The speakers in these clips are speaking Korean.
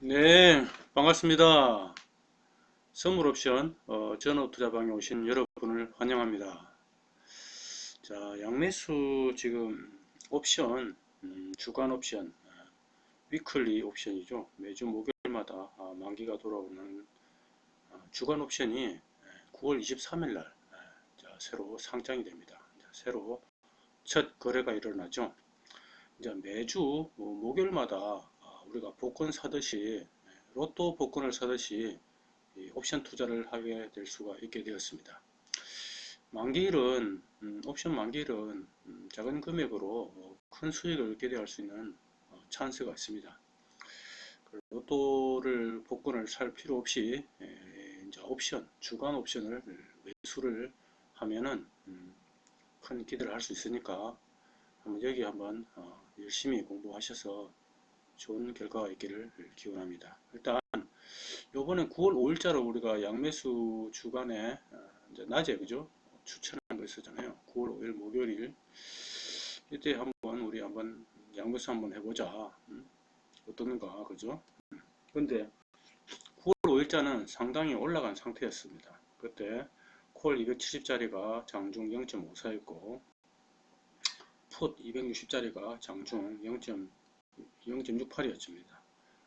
네, 반갑습니다. 선물 옵션 어, 전업 투자방에 오신 여러분을 환영합니다. 자, 양매수 지금 옵션, 음, 주간 옵션, 아, 위클리 옵션이죠. 매주 목요일마다 아, 만기가 돌아오는 아, 주간 옵션이 9월 23일 날 새로 상장이 됩니다. 자, 새로 첫 거래가 일어나죠. 이제 매주 뭐 목요일마다 아, 우리가 복권 사듯이 로또 복권을 사듯이 옵션 투자를 하게 될 수가 있게 되었습니다. 만기일은 음, 옵션 만기일은 음, 작은 금액으로 뭐큰 수익을 기대할 수 있는 어, 찬스가 있습니다. 로또를 복권을 살 필요 없이 이제 옵션 주간 옵션을 매수를 하면은 음, 큰 기대를 할 수 있으니까 한번 여기 한번 어, 열심히 공부하셔서 좋은 결과가 있기를 기원합니다. 일단 요번에 9월 5일자로 우리가 양매수 주간에 어, 이제 낮에 그죠 추천한 거 있었잖아요. 9월 5일 목요일 이때 한번 우리 한번 양매수 한번 해보자. 음? 어떻는가 그죠? 근데 9월 5일자는 상당히 올라간 상태였습니다. 그때 콜 270짜리가 장중 0.54였고 풋 260짜리가 장중 0.68이었습니다.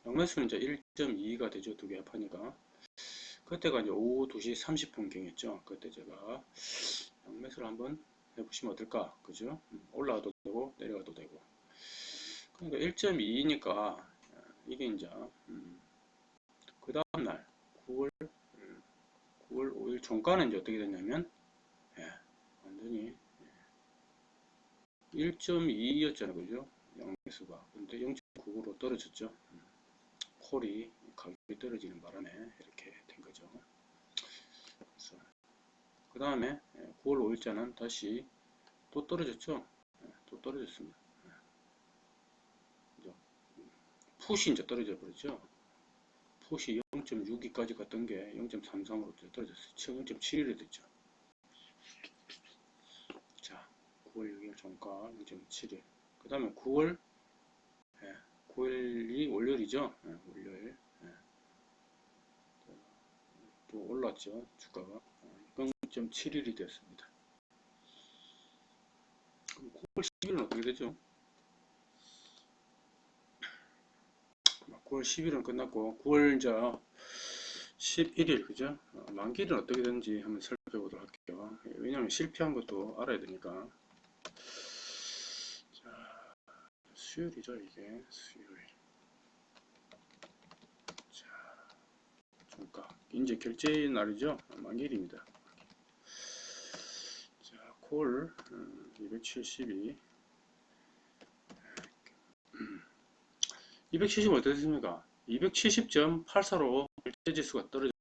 양매수는 이제 1.2가 되죠. 두 개 합하니까. 그때가 이제 오후 2시 30분경이었죠. 그때 제가 양매수를 한번 해보시면 어떨까? 그죠? 올라가도 되고, 내려가도 되고. 그러니까 1.2니까 이게 이제, 음, 그 다음날 9월, 9월 5일 종가는 이제 어떻게 됐냐면, 예, 완전히 1.2였잖아요. 그죠? 양매수가. 근데 0.9로 떨어졌죠. 콜이 가격이 떨어지는 바람에 이렇게 된 거죠. 그 다음에 9월 5일자는 다시 또 떨어졌죠. 예, 또 떨어졌습니다. 예. 푸시 이제 떨어져 버렸죠. 푸시 0.62까지 갔던 게 0.33으로 떨어졌어요. 0.71이 됐죠. 자, 9월 6일 종가 0.71. 그 다음에 9월 9일이 월요일이죠. 네, 월요일. 네. 또 올랐죠. 주가가 0.71이 되었습니다. 9월 10일은 어떻게 되죠? 9월 10일은 끝났고 9월 이제 11일 그죠? 어, 만기일은 어떻게 되는지 한번 살펴보도록 할게요. 왜냐하면 실패한 것도 알아야 되니까. 수요일이죠 이게? 수요일. 자 종가. 이제 결제 날이죠? 만기일입니다. 자콜 272 270 어떻습니까? 270.84로 결제지수가 떨어져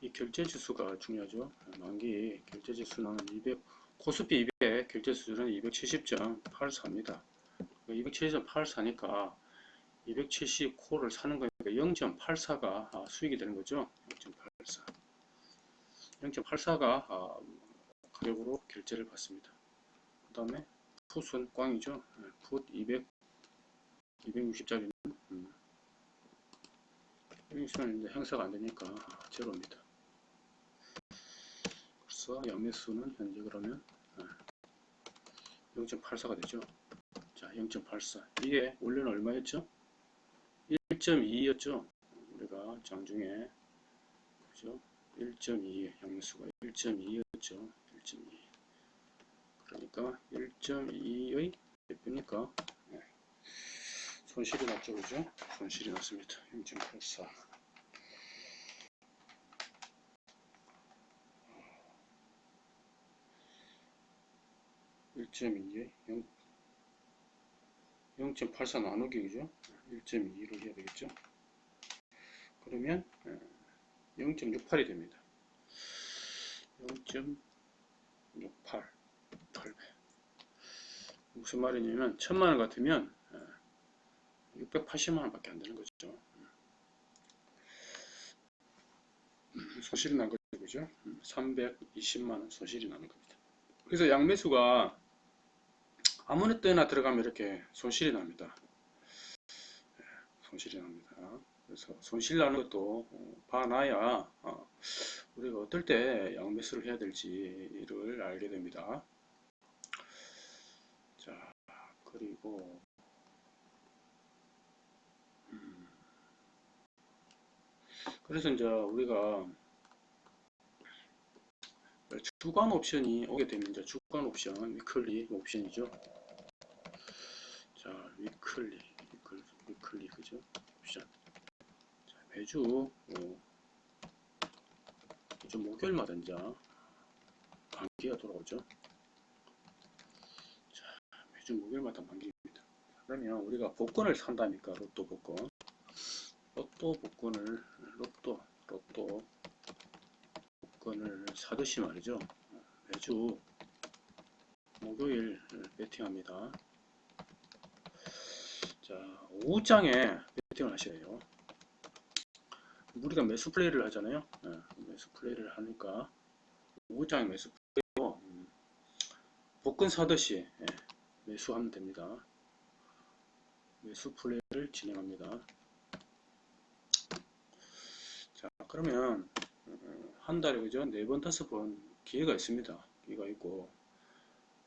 이 결제지수가 중요하죠. 만기 결제지수는 200 코스피 200 결제수준은 270.84입니다 270.84니까 270코를 사는 거니까 0.84가 아, 수익이 되는 거죠. 0.84. 0.84가 아, 가격으로 결제를 받습니다. 그 다음에 풋은 꽝이죠. 풋 200, 260짜리는 음. 여기서는 이제 행사가 안 되니까 아, 제로입니다. 그래서 양매수는 현재 그러면 0.84가 되죠. 자, 0.84. 이게 원래는 얼마였죠? 1.2였죠? 우리가 장중에 그죠? 1.2 양수가 1.2였죠. 1.2. 그러니까 1.2의 몇 배니까 네. 손실이 났죠, 그죠? 손실이 났습니다. 0.84. (1.2에) 0 0.84 나누기 그죠? 1.2로 해야 되겠죠? 그러면 0.68이 됩니다. 0.68 8배 무슨 말이냐면 1000만원 같으면 680만원 밖에 안 되는 거죠. 손실이 난 거죠. 그죠? 320만원 손실이 나는 겁니다. 그래서 양매수가 아무리 때나 들어가면 이렇게 손실이 납니다. 손실이 납니다. 그래서 손실 나는 것도 어, 봐놔야 어, 우리가 어떨 때 양매수를 해야 될지를 알게 됩니다. 자, 그리고 음, 그래서 이제 우리가 주간 옵션이 오게 이제 주간 옵션, weekly 옵션이죠. 자, weekly, weekly, weekly 그죠? 옵션. 자, 매주 어, 이제 목요일마다 이제 만기가 돌아오죠. 자, 매주 목요일마다 만기입니다. 그러면 우리가 복권을 산다니까 로또 복권, 로또 복권을 로또 로또 복권을 사듯이 말이죠. 매주 목요일 배팅합니다. 자, 오후장에 배팅을 하셔야 해요. 우리가 매수 플레이를 하잖아요. 예, 매수 플레이를 하니까 오후장에 매수 플레이로 음, 복권 사듯이 예, 매수하면 됩니다. 매수 플레이를 진행합니다. 자, 그러면 어, 한 달에 그죠? 네 번, 다섯 번 기회가 있습니다. 기회가 있고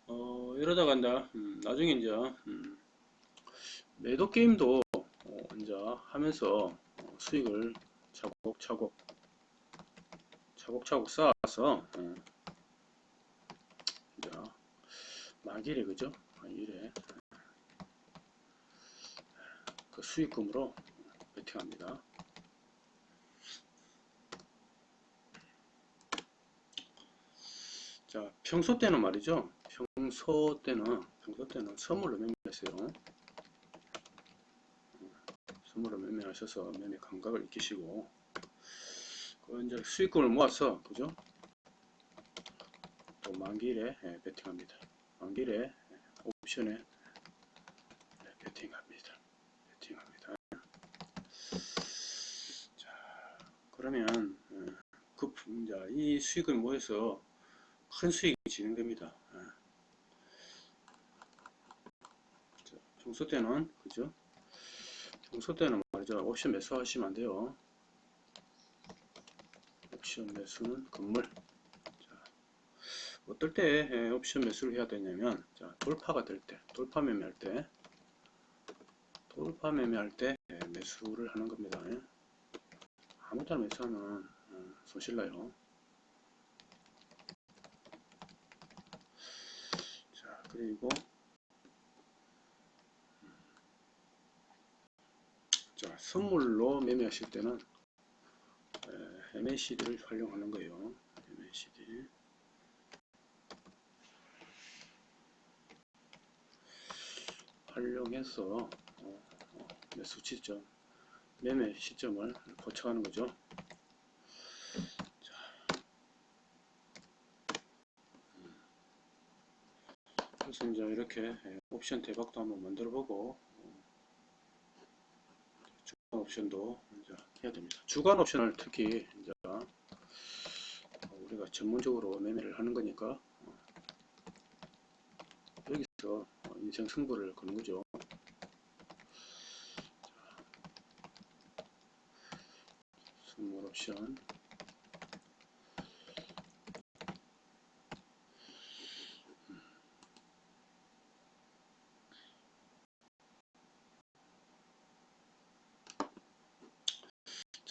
어, 이러다가 이제 음, 나중에 이제 음, 매도 게임도 어, 이제 하면서 어, 수익을 차곡차곡 차곡차곡 쌓아서 어, 이제 만일에 그죠? 만일에 그 수익금으로 베팅합니다. 자, 평소 때는 말이죠. 평소 때는 평소 때는 선물로 매매했어요. 선물로 매매하셔서 매매 감각을 익히시고 그 이제 수익금을 모아서 그죠? 또 만기일에 예, 베팅합니다. 만기일에 예, 옵션에 예, 베팅합니다. 베팅합니다. 자, 그러면 예, 그 이제 이 수익을 모여서 큰 수익이 진행됩니다. 예. 자, 평소 때는 그죠? 평소 때는 말이죠. 옵션 매수 하시면 안 돼요. 옵션 매수는 건물. 자, 어떨 때 예, 옵션 매수를 해야 되냐면, 자, 돌파가 될 때, 돌파 매매할 때, 돌파 매매할 때 예, 매수를 하는 겁니다. 예. 아무 때나 매수하면 어, 손실 나요. 자, 그리고 자, 선물로 매매하실 때는 에, MACD를 활용하는 거예요. MACD. 활용해서 어, 어, 매수 시점, 매매 시점을 포착하는 거죠. 이제 이렇게 예, 옵션 대박도 한번 만들어 보고 주간 옵션도 이제 해야 됩니다. 주간 옵션을 특히 이제 우리가 전문적으로 매매를 하는 거니까 어, 여기서 인생 승부를 거는 거죠. 선물 옵션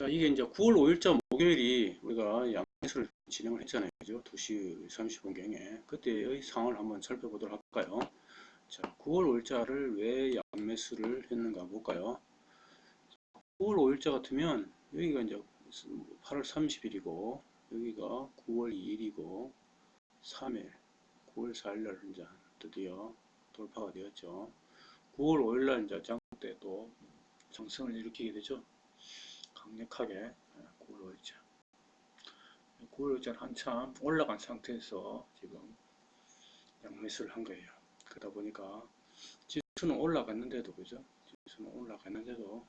자, 이게 이제 9월 5일자 목요일이 우리가 양매수를 진행을 했잖아요. 그죠? 2시 30분경에. 그때의 상황을 한번 살펴보도록 할까요? 자, 9월 5일자를 왜 양매수를 했는가 볼까요? 9월 5일자 같으면 여기가 이제 8월 30일이고 여기가 9월 2일이고 3일, 9월 4일날 이제 드디어 돌파가 되었죠. 9월 5일날 이제 장때 또 정성을 일으키게 되죠. 강력하게 9월 5일자 9월 5일자는 한참 올라간 상태에서 지금 양매수를 한 거예요. 그러다 보니까 지수는 올라갔는데도 그죠? 지수는 올라갔는데도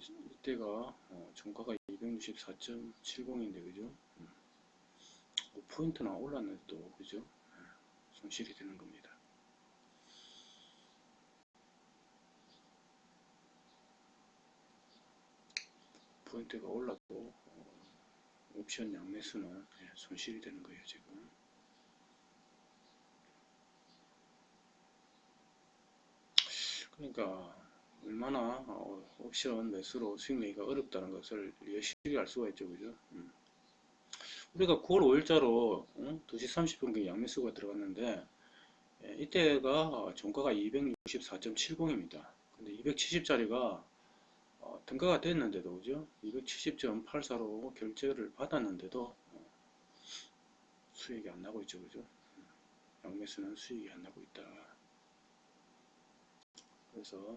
이때가 어, 종가가 264.70인데 그죠? 5포인트나 올랐는데도 그죠? 손실이 되는 겁니다 포인트가 어, 옵션 양매수는 예, 손실이 되는 거예요 지금. 그러니까 얼마나 어, 옵션 매수로 수익 내기가 어렵다는 것을 여실히 알 수가 있죠 그죠? 음. 우리가 9월 5일자로 2시 30분경에 양매수가 들어갔는데 예, 이때가 종가가 264.70입니다. 근데 270짜리가 어, 등가가 됐는데도 그죠? 270.84로 결제를 받았는데도 어, 수익이 안 나고 있죠 그죠? 양매수는 수익이 안 나고 있다. 그래서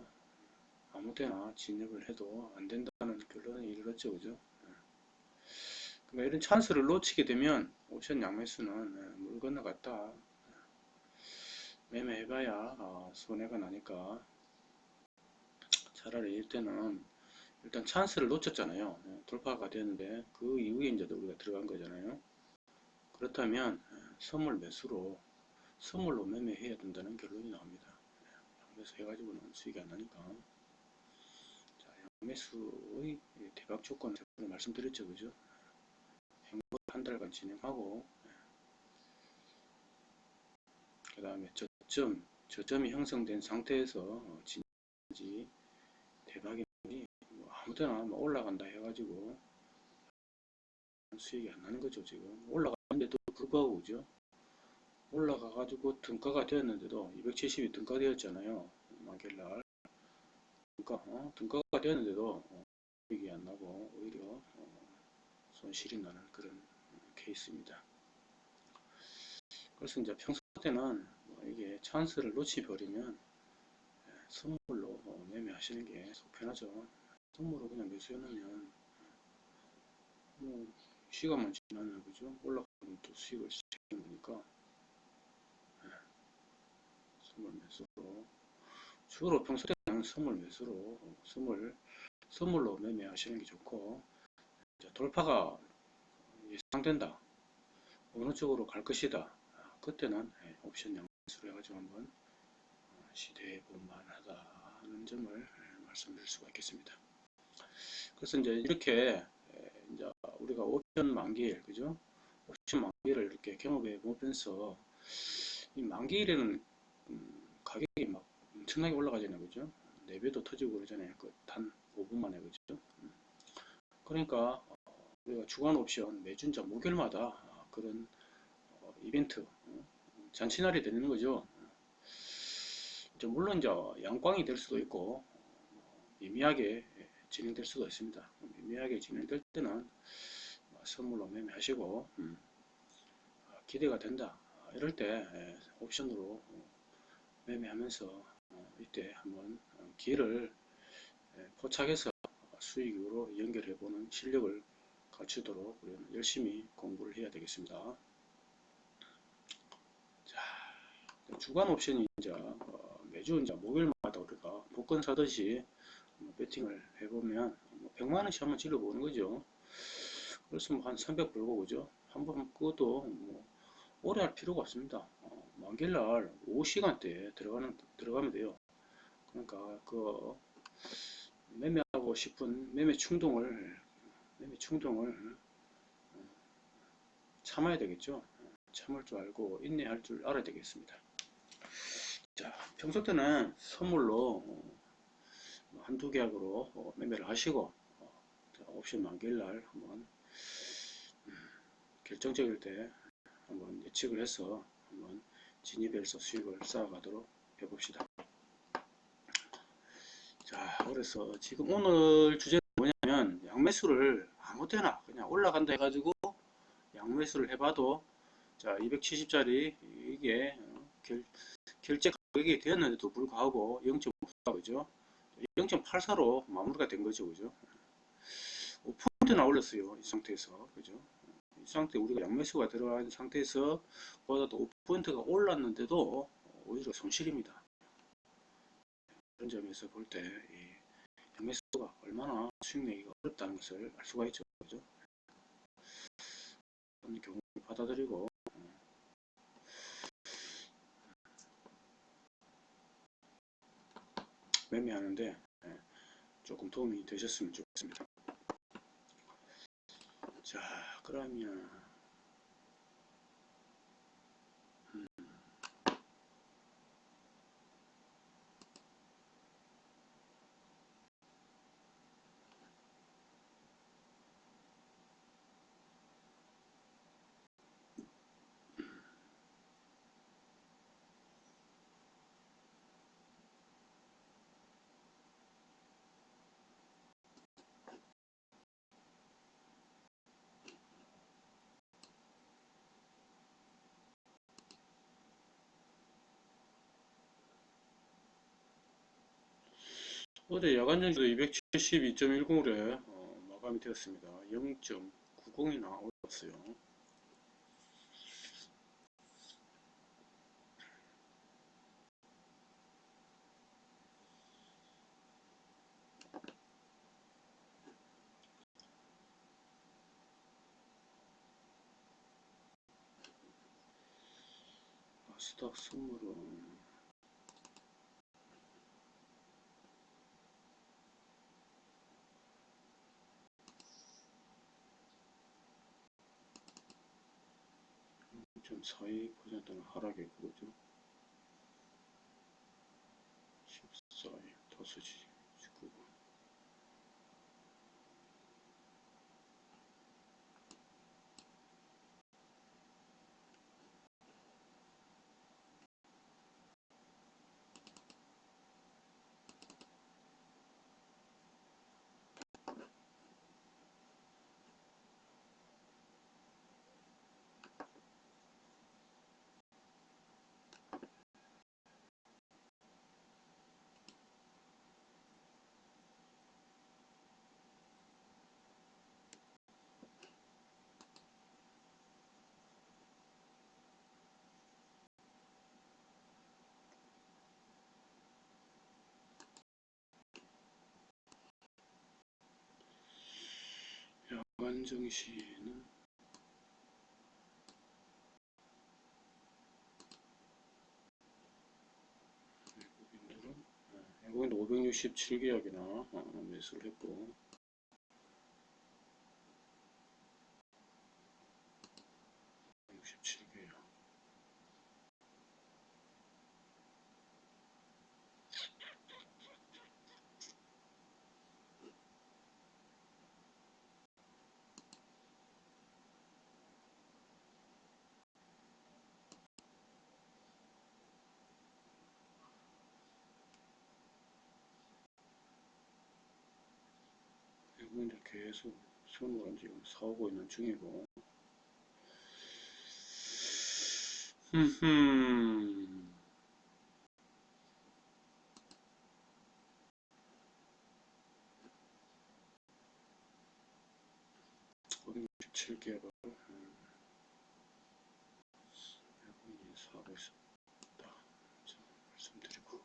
아무 때나 진입을 해도 안 된다는 결론에 이르렀죠 그죠? 그러니까 이런 찬스를 놓치게 되면 옵션 양매수는 예, 물 건너갔다. 매매해봐야 어, 손해가 나니까 차라리 이때는 일단 찬스를 놓쳤잖아요. 예, 돌파가 되는데 그 이후에 이제 우리가 들어간 거잖아요. 그렇다면 예, 선물 매수로 선물로 매매해야 된다는 결론이 나옵니다. 양매수 해가지고는 수익이 안 나니까 자, 양매수의 대박 조건을 말씀드렸죠. 그죠? 행보 한 달간 진행하고 그 다음에 저점, 저점이 형성된 상태에서 어, 진지 대박이 뭐 올라간다 해가지고 수익이 안 나는 거죠 지금. 올라가는데도 불구하고 그죠? 올라가 가지고 등가가 되었는데도 270이 등가 되었잖아요. 마겔날. 등가, 어? 등가가 되었는데도 어, 수익이 안 나고 오히려 어, 손실이 나는 그런 케이스입니다. 그래서 이제 평소 때는 뭐 이게 찬스를 놓치버리면 예, 선물로 뭐 매매하시는 게 속 편하죠. 선물로 그냥 매수해 놓으면 뭐 시간만 지나면 그죠? 올라가면 또 수익을 시키는 거니까. 예, 선물 매수로. 주로 평소 때는 선물 매수로. 선물 선물로 매매하시는 게 좋고. 돌파가 예상된다. 어느 쪽으로 갈 것이다. 그때는 예, 옵션 양수로 해가지고 한번 어, 시도해 볼만하다 하는 점을 예, 말씀드릴 수가 있겠습니다. 그래서 이제 이렇게 예, 이제 우리가 옵션 만기일 그죠? 옵션 만기일을 이렇게 경험해 보면서 이 만기일에는 음, 가격이 막 엄청나게 올라가잖아요, 그죠? 4배도 터지고 그러잖아요. 그 단 5분 만에 그죠? 음. 그러니까 어, 우리가 주간 옵션 매주 이제 목요일마다 어, 그런 어, 이벤트 잔치날이 되는 거죠. 물론 이제 양광이 될 수도 있고 미미하게 진행될 수도 있습니다. 미미하게 진행될 때는 선물로 매매하시고 음, 기대가 된다. 이럴 때 옵션으로 매매하면서 어, 이때 한번 기회를 포착해서 수익으로 연결해 보는 실력을 갖추도록 우리는 열심히 공부를 해야 되겠습니다. 주간 옵션이 이제 어, 매주 이제 목요일마다 우리가 복권 사듯이 뭐 배팅을 해보면 뭐 100만원씩 한번 질러보는 거죠. 그래서 뭐 한 300 벌고 그죠. 한번 끄도 뭐 오래 할 필요가 없습니다. 어, 만길날 오후 시간대에 들어가는 들어가면 돼요. 그러니까 그 매매하고 싶은 매매 충동을 매매 충동을 어, 참아야 되겠죠. 참을 줄 알고 인내할 줄 알아야 되겠습니다. 자, 평소 때는 선물로 어, 한두 계약으로 어, 매매를 하시고 어, 옵션 만기일 날 한번 음, 결정적일 때 한번 예측을 해서 한번 진입해서 수익을 쌓아가도록 해봅시다. 자, 그래서 지금 오늘 주제는 뭐냐면 양매수를 아무 때나 그냥 올라간다 해가지고 양매수를 해봐도 자 270짜리 이게 결, 결제 가격이 되었는데도 불구하고 0.54 그죠 0.84로 마무리가 된 거죠 그죠? 5%나 올렸어요 이 상태에서 그죠? 이 상태 우리가 양매수가 들어간 상태에서 보다도 5%가 올랐는데도 오히려 손실입니다. 그런 점에서 볼 때 양매수가 얼마나 수익 내기가 어렵다는 것을 알 수가 있죠 그죠? 그런 경우 받아들이고 매매하는데 예, 조금 도움이 되셨으면 좋겠습니다. 자 그러면 어제 야간 정도 272.10으로 어, 마감이 되었습니다. 0.90이나 올랐어요. 나스닥 선물은 좀 42%는 하락에 그러죠. 14일, 5시, 19분. 야간 정시는? 외국인들은 네, 외국인도 567계약이나 어, 매수를 했고 육십칠 계약 외국인들 계속 선물은 지금 사오고 있는 중이고. 흠흠 567개가 외국인이 사고 있었다 자, 말씀드리고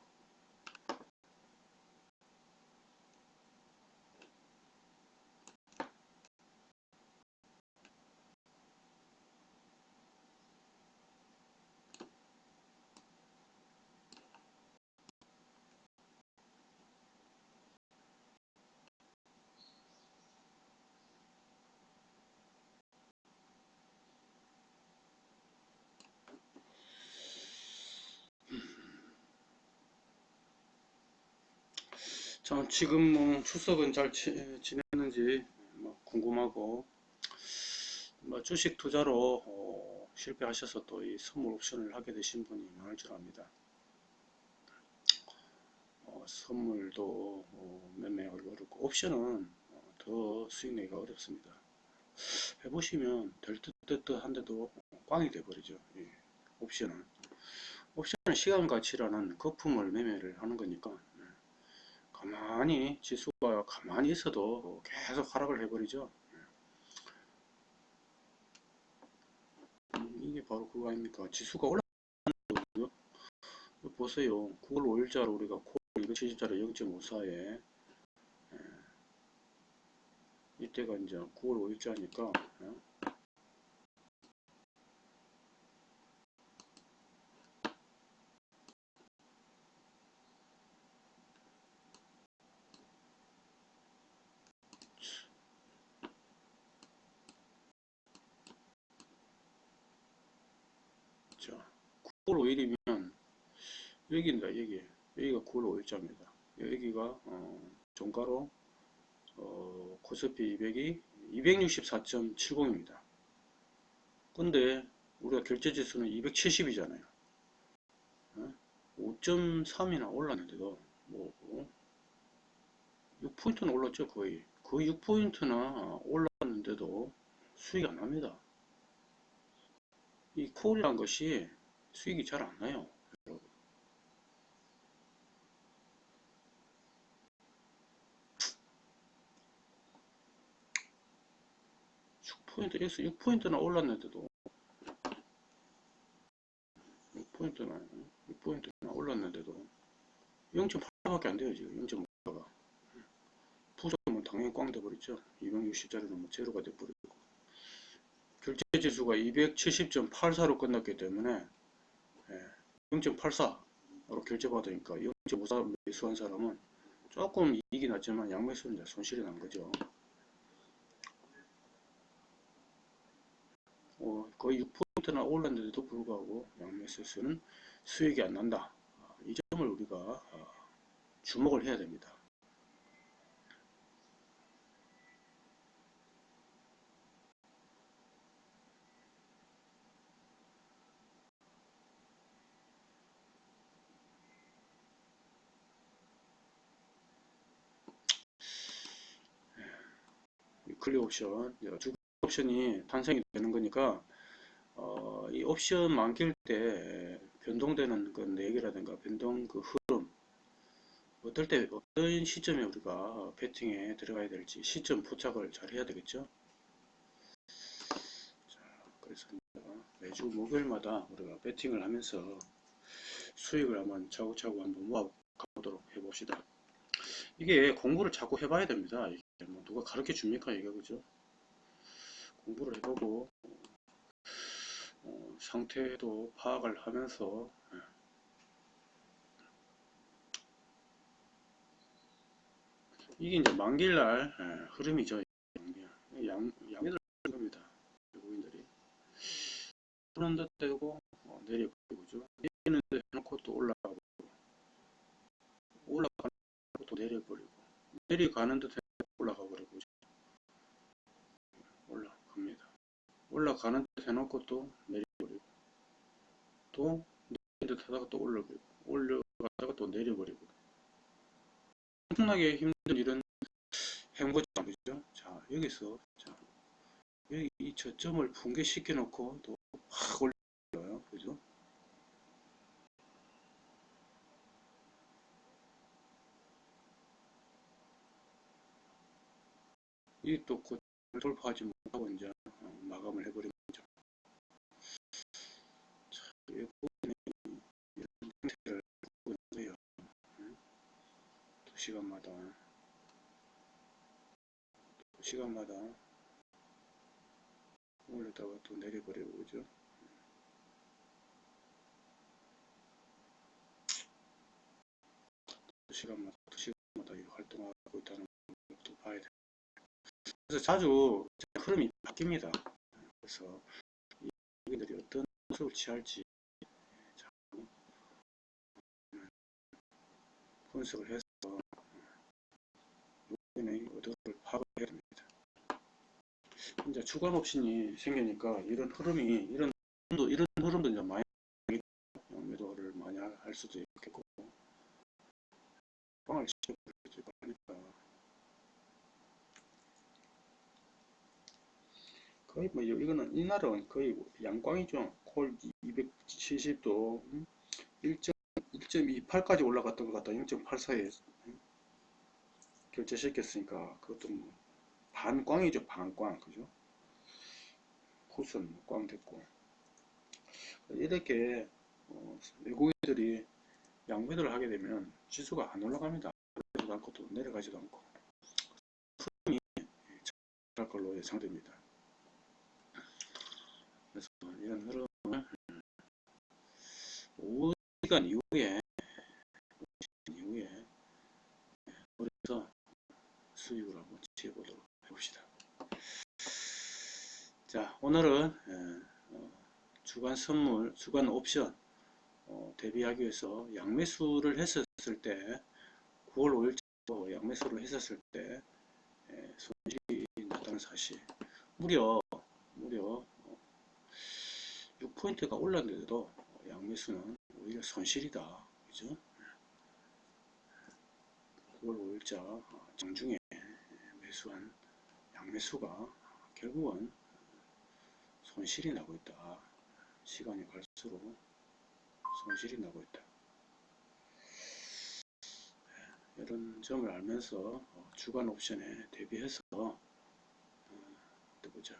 자, 지금 뭐 추석은 잘 지, 지냈는지 뭐 궁금하고 뭐 주식 투자로 어, 실패하셔서 또 이 선물 옵션을 하게 되신 분이 많을 줄 압니다. 어, 선물도 어, 매매하기 어렵고 옵션은 어, 더 수익 내기가 어렵습니다. 해보시면 될듯 듯듯 한데도 꽝이 돼버리죠. 예, 옵션은 옵션은 시간 가치라는 거품을 매매를 하는 거니까 가만히 지수가 가만히 있어도 계속 하락을 해버리죠. 음, 이게 바로 그거 아닙니까? 지수가 올라가거든요. 보세요. 9월 5일자로 우리가 9월 270자로 0.54에 이때가 이제 9월 5일자니까 9월 5일이면 여기입니다. 여기 여기가 9월 5일자입니다. 여기가 어, 종가로 어, 코스피 200이 264.70입니다. 근데 우리가 결제지수는 270이잖아요. 5.3이나 올랐는데도 뭐 6포인트는 올랐죠 거의 거의 6포인트나 올랐는데도 수익이 안 납니다. 이 콜이란 것이 수익이 잘 안 나요. 포인트 X 6포인트나 올랐는데도. 6포인트나 6포인트나 올랐는데도 0.8밖에 안 돼요 지금 0.5가. 부정은 당연히 꽝 돼버렸죠. 260짜리는 뭐 제로가 돼버리고 결제지수가 270.84로 끝났기 때문에 0.84로 결제받으니까 0.54 매수한 사람은 조금 이익이 났지만 양매수는 손실이 난 거죠. 어, 거의 6포인트나 올랐는데도 불구하고 양매수는 수익이 안 난다. 아, 이 점을 우리가 아, 주목을 해야 됩니다 클릭 옵션 두 옵션이 탄생이 되는 거니까 어, 이 옵션 만길 때 변동되는 그 내역이라든가 변동 그 흐름 어떨 때 어떤 시점에 우리가 배팅에 들어가야 될지 시점 포착을 잘 해야 되겠죠? 자, 그래서 매주 목요일마다 우리가 배팅을 하면서 수익을 한번 차고차고 한번 모아 가보도록 해봅시다 이게 공부를 자꾸 해봐야 됩니다 뭐 누가 가르쳐 줍니까 이게 그죠 공부를 해보고 어, 상태도 파악을 하면서 예. 이게 이제 만길날 예, 흐름이죠. 양, 양매들 겁니다. 외국인들이 그런 듯 되고 어, 내려버리고죠. 내리는 데 해놓고 또 올라가고 올라가는 또 내려버리고 내려가는 듯 올라가 버리고 올라갑니다. 올라가는 듯 해놓고 또 내려버리고 또 내리는 듯 하다가 또 올라버리고 올려가다가 또 내려버리고 엄청나게 힘든 이런 행보장 그죠? 자 여기서 자 여기 이 저점을 붕괴시켜 놓고 또 확 올려요 그죠? 이또 돌파하지 못하고 이제 마감을 해버린 거죠. 자, 이런 형태를 보고 있는데요. 두 시간마다 두 시간마다 올렸다가 또 내려버리고 그죠? 두 시간마다 두 시간마다 활동하고 있다는. 그래서 자주 흐름이 바뀝니다. 그래서 여기들이 어떤 모습을 취할지 분석을 해서 여기는 의도를 파악을 해야 됩니다. 이제 주간 옵션이 생기니까 이런 흐름이 이런 흐름도 이런 흐름도 이제 많이 매도를 많이 할 수도 있겠고 방을 시켜버리기도 하니까 거의 뭐 이거는 이날은 거의 양광이죠. 콜 270도 1.28까지 올라갔던 것 같다. 0.84에 결제시켰으니까 그것도 뭐 반광이죠. 반광 그죠? 푸선 꽝 됐고 이렇게 어, 외국인들이 양매도를 하게 되면 지수가 안 올라갑니다. 내려가지도 않고 또 내려가지도 않고 흐름이 잘 걸로 예상됩니다. 그래서 이런 흐름을 5시간 이후에 이후에 우리서 수익을 한번 취해보도록 해봅시다. 자 오늘은 어, 주간 선물, 주간 옵션 어, 대비하기 위해서 양매수를 했었을 때 9월 5일 양매수를 했었을 때 예, 손실이 났다는 사실 무려 무려 6포인트가 올랐는데도 양매수는 오히려 손실이다. 그죠? 9월 5일자. 장중에 매수한 양매수가 결국은 손실이 나고 있다. 시간이 갈수록 손실이 나고 있다. 네, 이런 점을 알면서 어, 주간 옵션에 대비해서 어, 또 보자.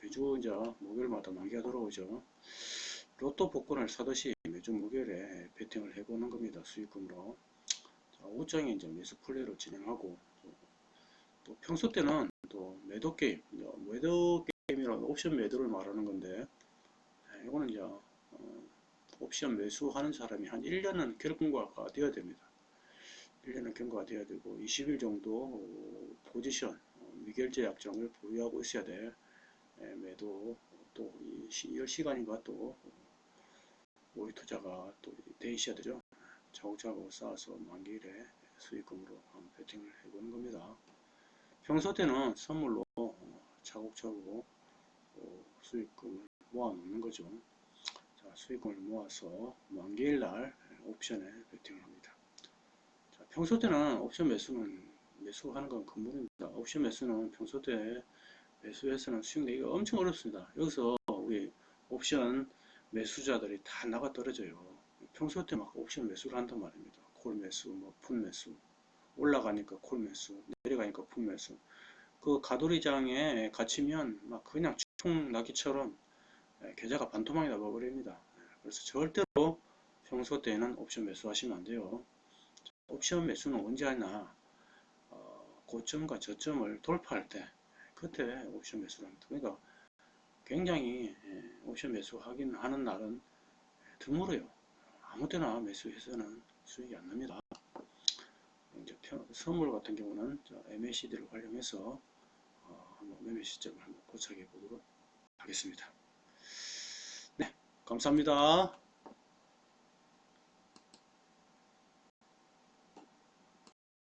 매주 이제 목요일마다 만기가 들어오죠 로또 복권을 사듯이 매주 목요일에 베팅을 해보는 겁니다 수익금으로 자, 오장에 이제 매수 플레이로 진행하고 또, 또 평소 때는 또 매도 게임 매도 게임이라는 옵션 매도를 말하는 건데 네, 이거는 이제 어, 옵션 매수하는 사람이 한 1년은 경과가 되어야 됩니다. 1년은 경과가 되어야 되고 20일 정도 포지션 어, 미결제 약정을 보유하고 있어야 돼. 예, 매도 또이 시간인가 또 모의 투자가 또 되죠. 차곡차곡 쌓아서 만기일에 수익금으로 한번 베팅을 해보는 겁니다. 평소 때는 선물로 어, 수익금을 모아 놓는 거죠. 자, 수익금을 모아서 만기일 날 옵션에 베팅을 합니다. 자, 평소 때는 옵션 매수는 매수하는 건 금물입니다. 옵션 매수는 평소 때 매수해서는 수익 내기가 엄청 어렵습니다. 여기서 우리 옵션 매수자들이 다 나가 떨어져요. 평소 때 막 옵션 매수를 한단 말입니다. 콜 매수, 뭐 푼 매수, 올라가니까 콜 매수, 내려가니까 푼 매수. 그 가돌이장에 갇히면 막 그냥 총 나기처럼 예, 계좌가 반토막이 나버립니다. 예, 그래서 절대로 평소 때는 옵션 매수하시면 안 돼요. 옵션 매수는 언제 하나 어, 고점과 저점을 돌파할 때 그때 옵션 매수를 합니다. 그러니까 굉장히 예, 옵션 매수 하긴 하는 날은 드물어요. 아무 때나 매수해서는 수익이 안 납니다. 선물 같은 경우는 MACD를 활용해서 어, 한번 매매 시점을 한번 고착해 보도록 하겠습니다. 네, 감사합니다.